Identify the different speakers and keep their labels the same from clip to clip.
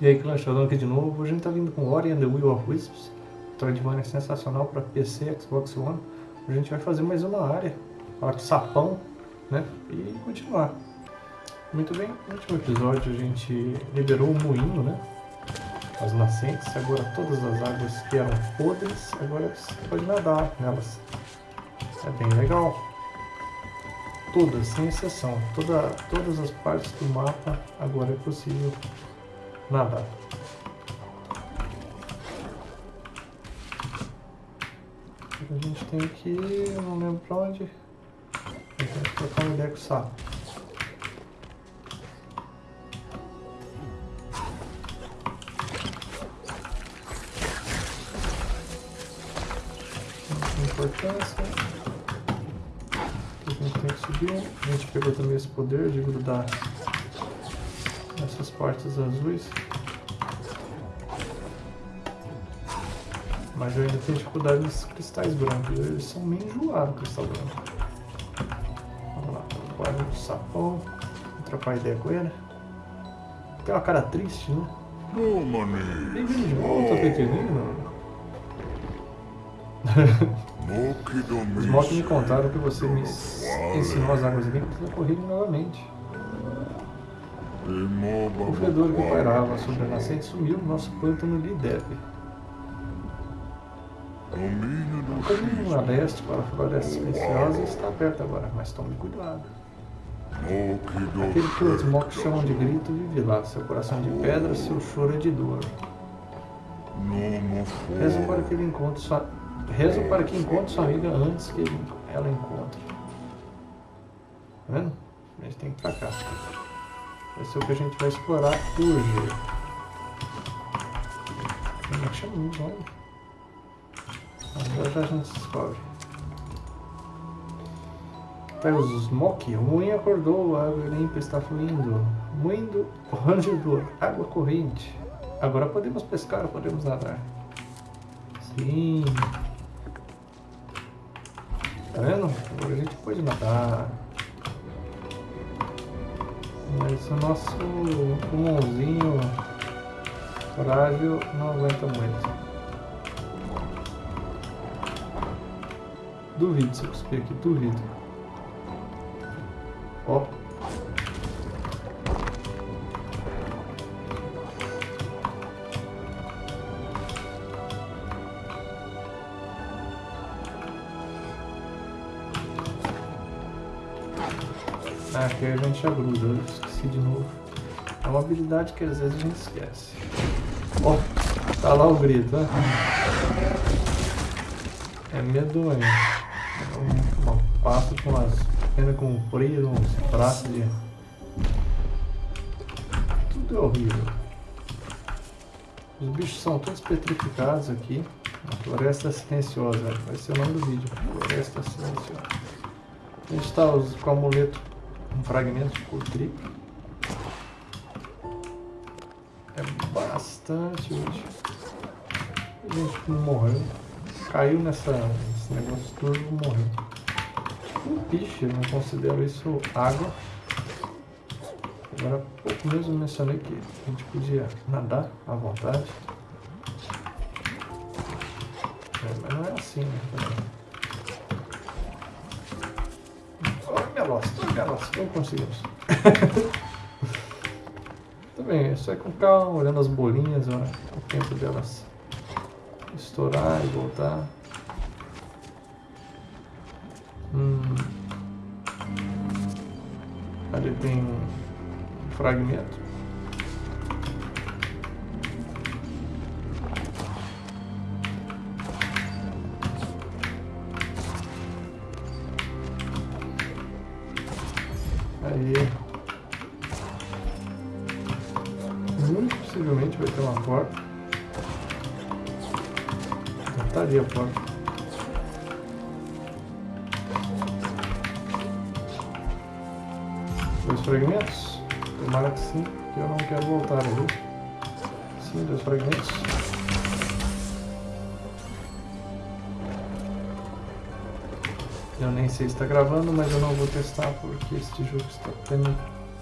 Speaker 1: E aí, chegando aqui de novo. A gente tá vindo com Ori and the Will of Wisps. Metroidvania sensacional para PC, Xbox One. A gente vai fazer mais uma área, falar de sapão, né? E continuar. Muito bem, no último episódio a gente liberou o moinho, né? As nascentes, agora todas as águas que eram podres, agora você pode nadar nelas. É bem legal. Todas, sem exceção. Toda, todas as partes do mapa agora é possível nadar. A gente tem que eu não lembro pra onde. Tenho que trocar uma ideia com o sapo. importância. A gente tem que subir. A gente pegou também esse poder de grudar essas partes azuis. Mas eu ainda tenho dificuldade nos cristais brancos. Eles são meio enjoados, cristal branco. Vamos lá, guarda do sapão. Trocar ideia com ele. Tem uma cara triste, né? Bem-vindo de volta, pequenino. Os Mock me contaram que você me ensinou as águas limpas a correrem novamente. O fedor que pairava sobre a nascente sumiu no nosso pântano lhe deve. O caminho a leste para a floresta silenciosa está aberto agora, mas tome cuidado. Aquele que os Mock chamam de grito vive lá, seu coração de pedra, seu choro é de dor. Rezo para que ele encontre sua Rezo para que encontre sua amiga antes que ela encontre. Tá vendo? A gente tem que ir pra cá. Vai ser o que a gente vai explorar hoje. É que chama o nome? Agora já a gente descobre. Pega os smoke. O moinho acordou, a água limpa está fluindo. Moinho rangedor, água corrente. Agora podemos pescar, podemos nadar. Sim. Tá vendo? Agora a gente pode nadar. Mas o nosso pulmãozinho frágil não aguenta muito. Duvido se eu cuspir aqui, duvido. Ó. A gente agruda, eu esqueci de novo. É uma habilidade que às vezes a gente esquece. Ó, oh, tá lá o grito, né? É medonho. É um, um passo com as penas compridas, uns braços de... Tudo é horrível. Os bichos são todos petrificados aqui. A floresta silenciosa, vai ser o nome do vídeo. Floresta silenciosa. A gente está com o amuleto um fragmento de cor triplo. É bastante útil. A gente não morreu. Caiu nessa, nesse negócio todo morreu. Um piche, eu não considero isso água. Agora pouco mesmo mencionei que a gente podia nadar à vontade. É, mas não é assim, né? Pelotas, não conseguimos. Também, é só ir com calma, olhando as bolinhas, ó, o tempo delas estourar e voltar. Hum. Ali tem um fragmento. Eu nem sei se está gravando, mas eu não vou testar porque este jogo está tendo,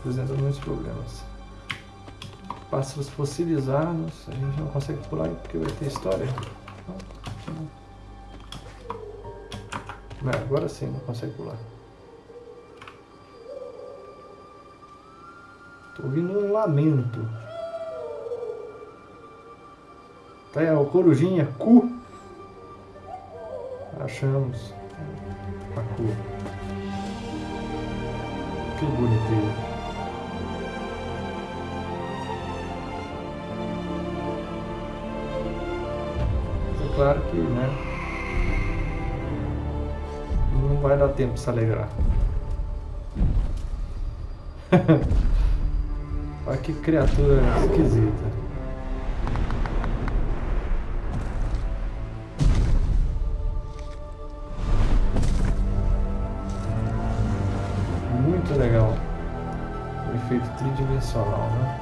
Speaker 1: apresentando muitos problemas. Pássaros fossilizados. A gente não consegue pular porque vai ter história. Não, agora sim não consegue pular. Tô ouvindo um lamento. Tá aí, o corujinha, cu. Achamos a cu. Que bonitinho. claro que, né? Não vai dar tempo de se alegrar. Olha que criatura esquisita. Legal. O efeito tridimensional, né?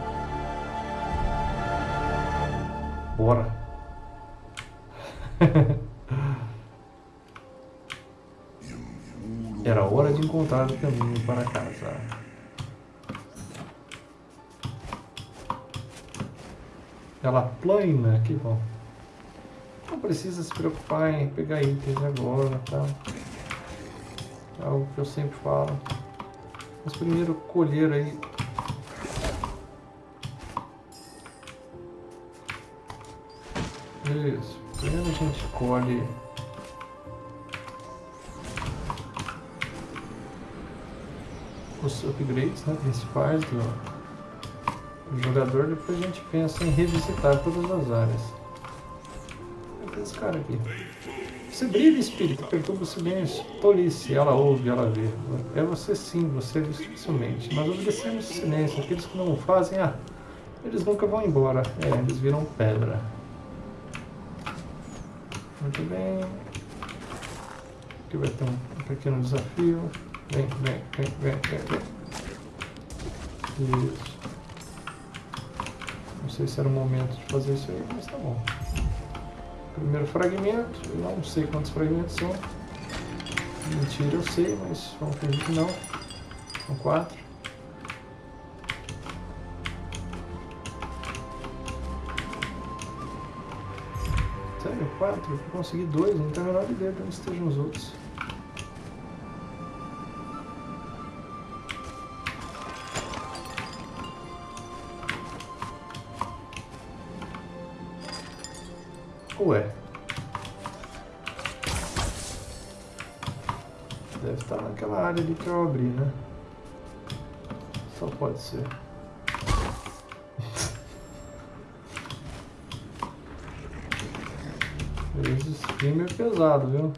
Speaker 1: Bora. Era hora de encontrar o caminho para casa. Ela plana, que bom. Não precisa se preocupar em pegar itens agora, tá? É algo que eu sempre falo. Mas primeiro colher aí Isso. Primeiro a gente colhe os upgrades né, principais do, do, jogador, depois a gente pensa em revisitar todas as áreas. Olha esse cara aqui. Você brilha, espírito, perturba o silêncio. Tolice, ela ouve, ela vê. É você sim, você vê dificilmente. Mas obedecemos o silêncio. Aqueles que não o fazem, ah, eles nunca vão embora. É, eles viram pedra. Muito bem. Aqui vai ter um, pequeno desafio. Vem, vem, vem, vem, vem, vem. Isso. Não sei se era o momento de fazer isso aí, mas tá bom. Primeiro fragmento. Não sei quantos fragmentos são. Mentira, eu sei, mas vamos fingir que não. São quatro. quatro, eu consegui dois, não tenho a menor ideia de onde estejam os outros. Ué. Deve estar naquela área ali que eu abri, né? Só pode ser. Game é pesado, viu?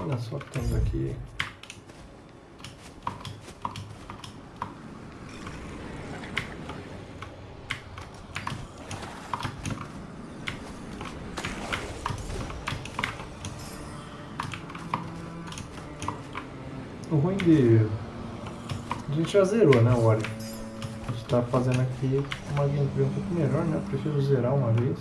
Speaker 1: Olha só o que temos aqui. O ruim de... A gente já zerou, né, Ori? A gente tá fazendo aqui uma gameplay um pouco melhor, né? Eu prefiro zerar uma vez.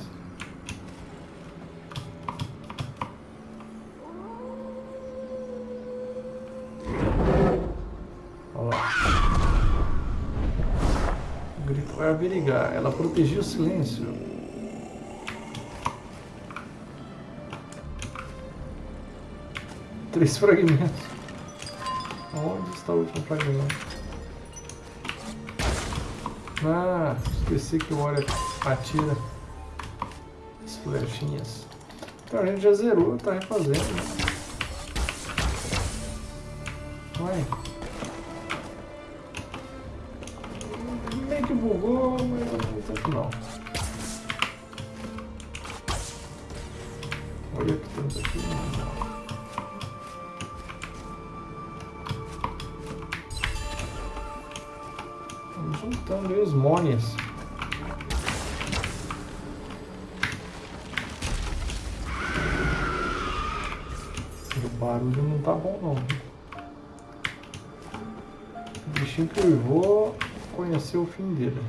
Speaker 1: abrigar, ela protegia o silêncio. Três fragmentos. Onde está o último fragmento? Ah, esqueci que o Ori atira as flechinhas. Então a gente já zerou, tá refazendo. Vai. que bugou, mas tanto não. Olha o que temos aqui. Vamos aí os. O barulho não tá bom não. O bichinho que eu vou conhecer o fim dele.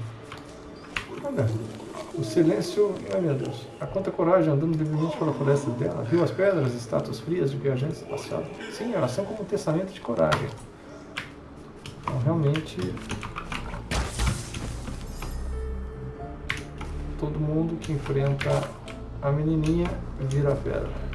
Speaker 1: Olha, o silêncio, ai meu Deus, a quanta coragem andando livremente pela floresta dela. Viu as pedras, estátuas frias de viajantes espaciais. Sim, elas são como um testamento de coragem. Então, realmente, todo mundo que enfrenta a menininha vira pedra.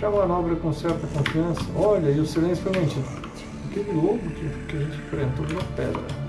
Speaker 1: Já manobra com certa confiança. Olha, e o silêncio foi mentido. Aquele lobo que, que a gente enfrentou virou pedra.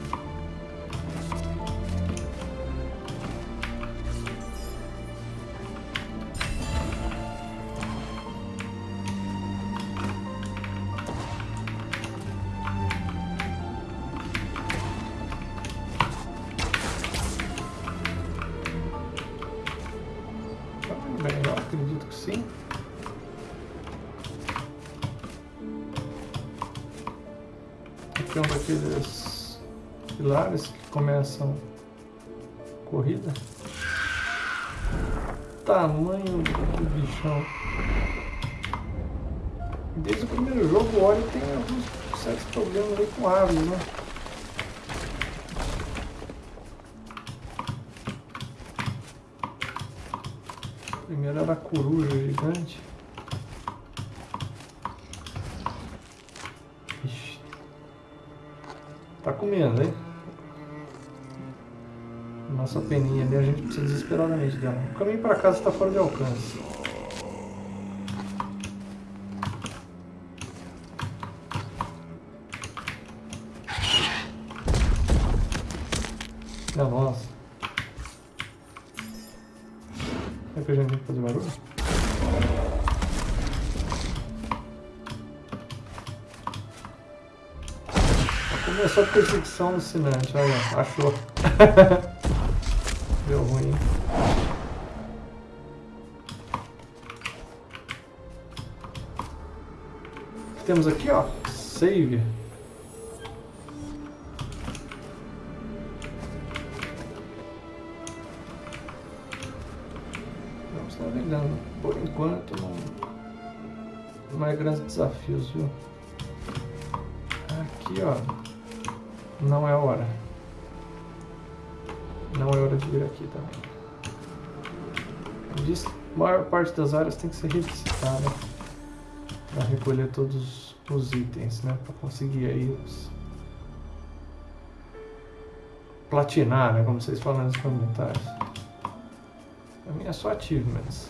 Speaker 1: Começam corrida. Tamanho do bichão. Desde o primeiro jogo o Ori tem alguns certos problemas aí com árvores, né? Primeiro era a coruja gigante. Ixi. Tá comendo, hein? Nossa peninha ali, a gente precisa desesperadamente dela. O caminho para casa está fora de alcance. Minha nossa. É que a gente tem que fazer barulho? Começou a perseguição alucinante, olha, achou. Deu ruim. Temos aqui, ó, save. Vamos navegando. Por enquanto, não, não é grandes desafios, viu? Aqui, ó, não é hora. Não é hora de vir aqui também. Diz, a maior parte das áreas tem que ser revisitada para recolher todos os itens, né? Para conseguir aí os... platinar, né? Como vocês falam nos comentários. A minha é só achievements.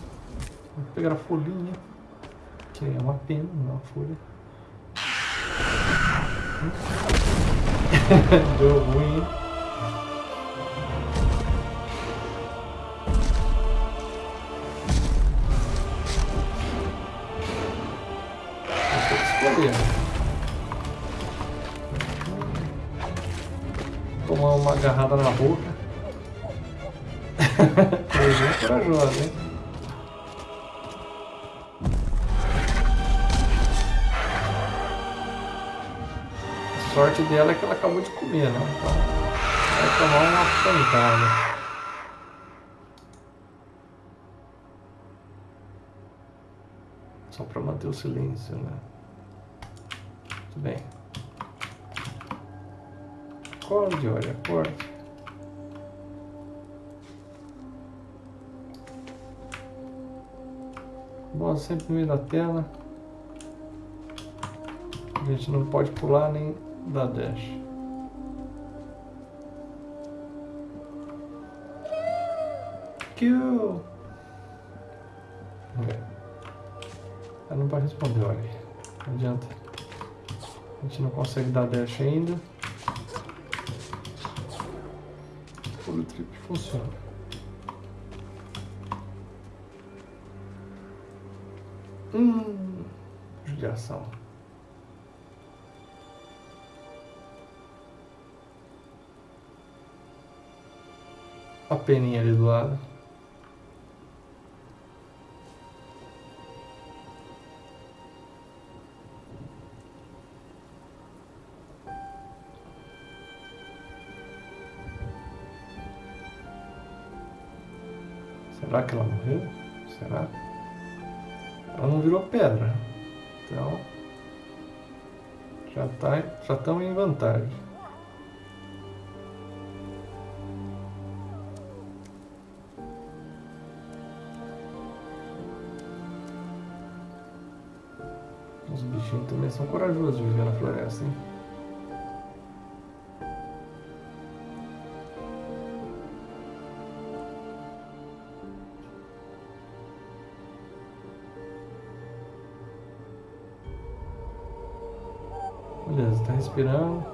Speaker 1: Vou pegar a folhinha, que é uma pena, não é uma folha. Deu ruim, escolher. Tomar uma agarrada na boca. Coisa corajosa, hein? A sorte dela é que ela acabou de comer, né? Então vai tomar uma pancada. Só para manter o silêncio, né? Muito bem. Acorde, olha, acorde. Bola sempre no meio da tela. A gente não pode pular nem dar dash. Kill! Ela não vai responder, olha. Não adianta. A gente não consegue dar dash ainda. O trip funciona. Hum, judiação. A peninha ali do lado. Será que ela morreu? Será? Ela não virou pedra. Então. Já tá, já estamos em vantagem. Os bichinhos também são corajosos de viver na floresta, hein? Beleza, tá respirando.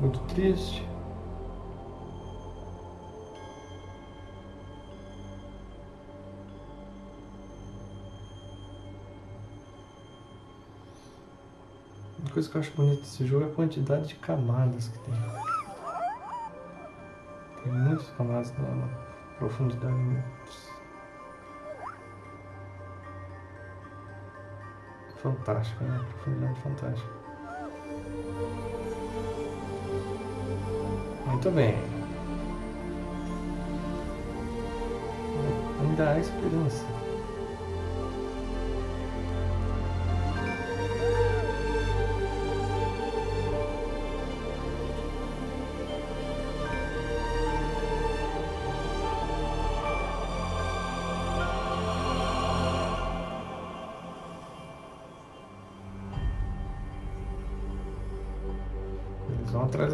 Speaker 1: Muito triste. Coisa que eu acho bonita desse jogo é a quantidade de camadas que tem. Tem muitas camadas na profundidade. Fantástica, né? Profundidade fantástica. Muito bem. Ainda há esperança.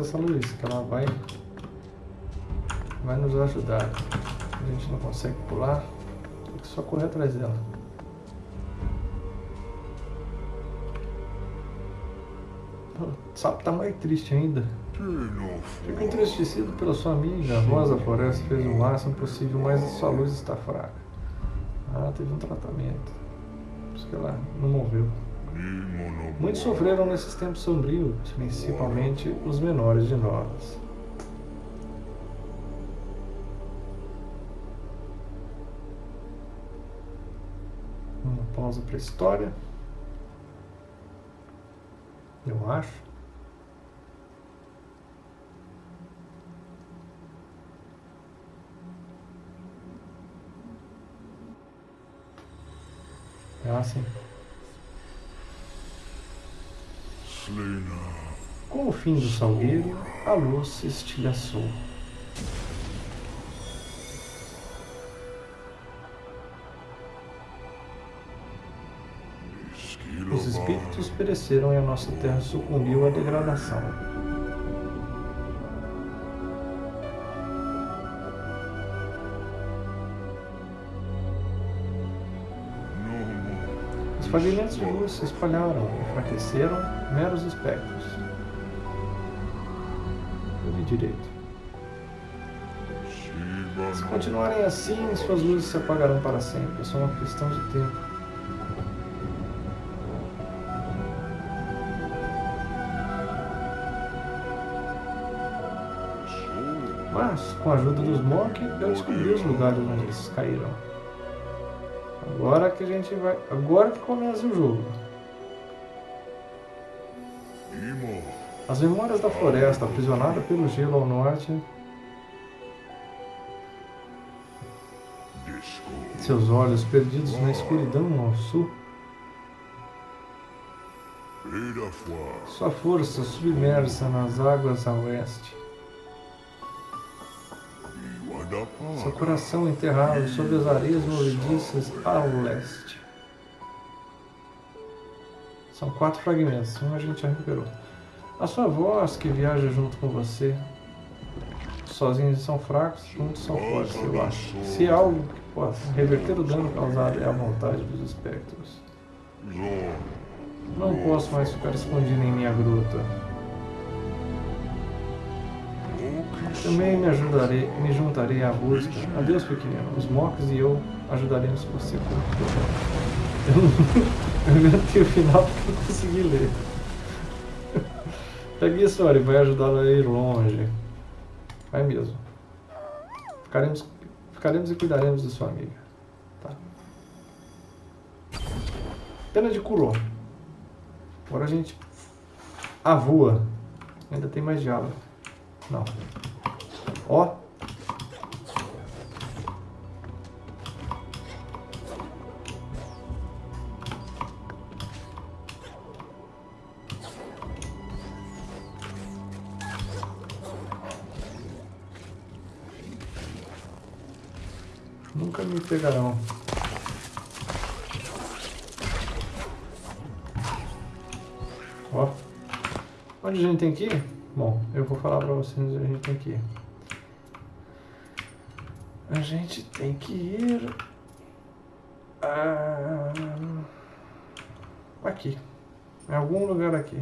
Speaker 1: Dessa luz, que ela vai, vai nos ajudar. A gente não consegue pular, tem que só correr atrás dela. O sapo tá mais triste ainda. Fico entristecido pela sua amiga. A voz da floresta fez o máximo possível, mas a sua luz está fraca. Ah, teve um tratamento. Por isso que ela não morreu. Muitos sofreram nesses tempos sombrios, principalmente os menores de nós. Uma pausa para a história. Eu acho. Ah, sim. Com o fim do salgueiro, a luz se estilhaçou. Os espíritos pereceram e a nossa terra sucumbiu à degradação. Fragmentos de luz se espalharam, enfraqueceram meros espectros. Eu vi direito. Se continuarem assim, suas luzes se apagarão para sempre. É só uma questão de tempo. Mas, com a ajuda dos Mork, eu descobri os lugares onde eles caíram. Agora que a gente vai. Agora que começa o jogo. As memórias da floresta, aprisionada pelo gelo ao norte, seus olhos perdidos na escuridão ao sul, sua força submersa nas águas a oeste, seu coração enterrado sob as areias movediças ao leste. São quatro fragmentos, um a gente já recuperou. A sua voz que viaja junto com você. Sozinhos são fracos, juntos são fortes, eu acho. Se há algo que possa reverter o dano causado é a vontade dos espectros. Não posso mais ficar escondido em minha gruta. Também me ajudarei, me juntarei à busca. Adeus, pequenino. Os Mocks e eu ajudaremos você. Eu inventei o final porque não consegui ler. Pegue a história e vai ajudá-la a ir longe. Vai mesmo. Ficaremos, ficaremos e cuidaremos de sua amiga. Tá. Pena de curou. Agora a gente avua. Ainda tem mais diálogo. Não. Ó. Nunca me pegarão. Ó. Onde a gente tem que ir? Bom, eu vou falar pra vocês a gente tem que ir. A gente tem que ir... Ah, aqui. Em algum lugar aqui.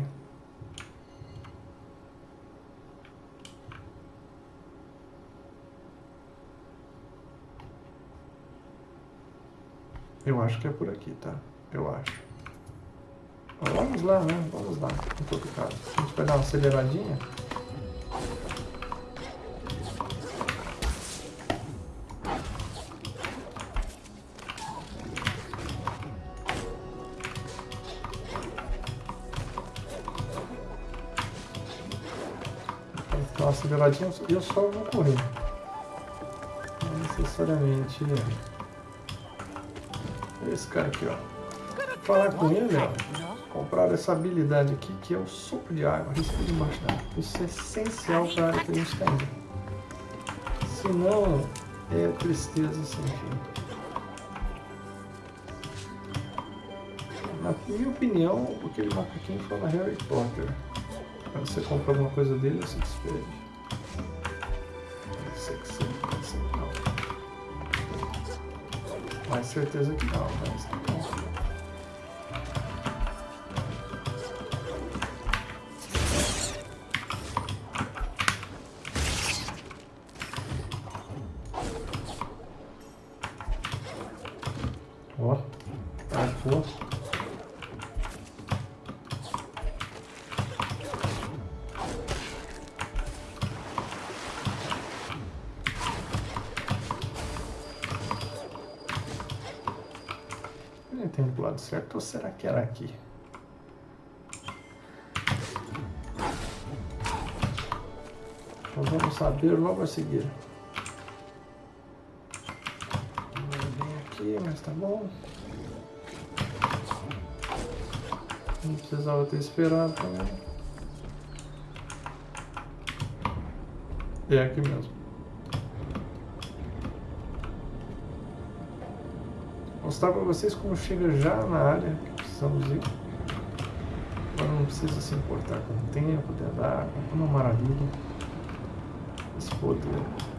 Speaker 1: Eu acho que é por aqui, tá? Eu acho. Vamos lá, né? Vamos lá, em todo caso. A gente vai dar uma aceleradinha. Uma aceleradinha eu só vou correr. Não necessariamente esse cara aqui, ó. Falar com ele, ó. Comprar essa habilidade aqui, que é o sopro de água, risco de embaixo d'água. Isso é essencial para a área que a gente está. Senão, é tristeza sem fim. Na minha opinião, aquele macaquinho fala Harry Potter. Quando você compra alguma coisa dele, você despede. Que não. Mais certeza que não, mas Ó, arcou. Eu entendo pro lado certo ou será que era aqui? Então vamos saber logo a seguir. Tá bom. Não precisava ter esperado também. É aqui mesmo. Mostrar para vocês como chega já na área que precisamos ir. Agora não precisa se importar com o tempo de andar, é uma maravilha. Esse poder.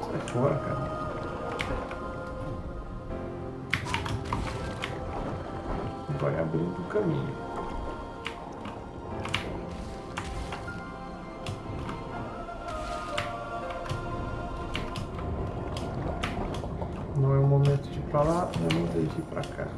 Speaker 1: Sai fora, cara. Vai abrindo o caminho. Não é o momento de ir pra lá, é o momento de ir pra cá.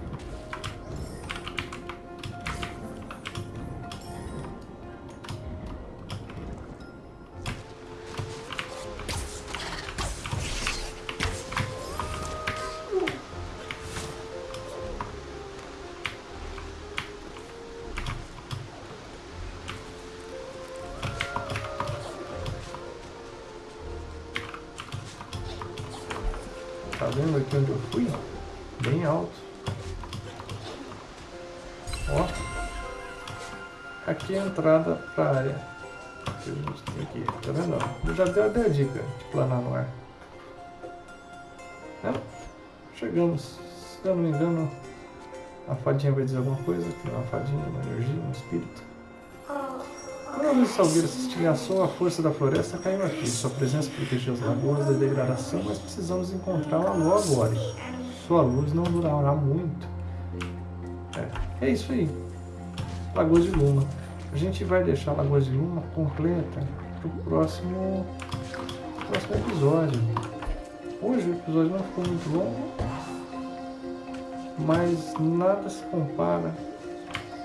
Speaker 1: Tá vendo aqui onde eu fui? Bem alto. Ó. Aqui é a entrada para a área que a gente tem aqui. Tá vendo? Eu já dei a dica de planar no ar. É. Chegamos, se eu não me engano, A fadinha vai dizer alguma coisa, que é uma fadinha, uma energia, um espírito. Quando a luz salgueira se estilhaçou, a força da floresta caiu aqui. Sua presença protegeu as lagoas da degradação, mas precisamos encontrar uma lua agora. Sua luz não durará muito. É, é isso aí. Lagoa de Luma. A gente vai deixar a Lagoa de Luma completa para o próximo, próximo episódio. Hoje o episódio não ficou muito longo, mas nada se compara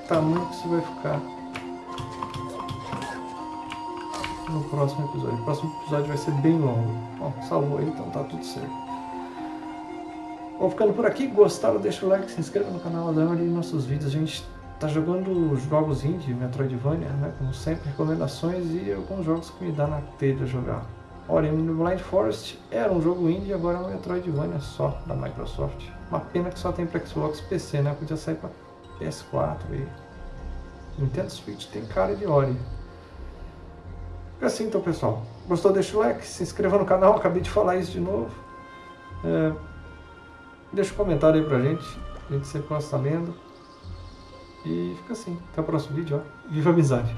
Speaker 1: tamanho que isso vai ficar no próximo episódio. O próximo episódio vai ser bem longo. Bom, salvou aí, então tá tudo certo. Vou ficando por aqui. Gostaram? Deixa o like, se inscreva no canal, dá uma nossos vídeos. A gente tá jogando jogos indie, Metroidvania, né? Como sempre, recomendações e alguns jogos que me dá na telha jogar. Ori and Blind Forest era um jogo indie, agora é um Metroidvania só da Microsoft. Uma pena que só tem para Xbox PC, né? Podia sair para PS4 e Nintendo Switch tem cara de Ori. Fica assim então, pessoal. Gostou? Deixa o like, se inscreva no canal, acabei de falar isso de novo. É, deixa um comentário aí pra gente, a gente sempre gosta lendo. E fica assim. Até o próximo vídeo, ó. Viva a amizade!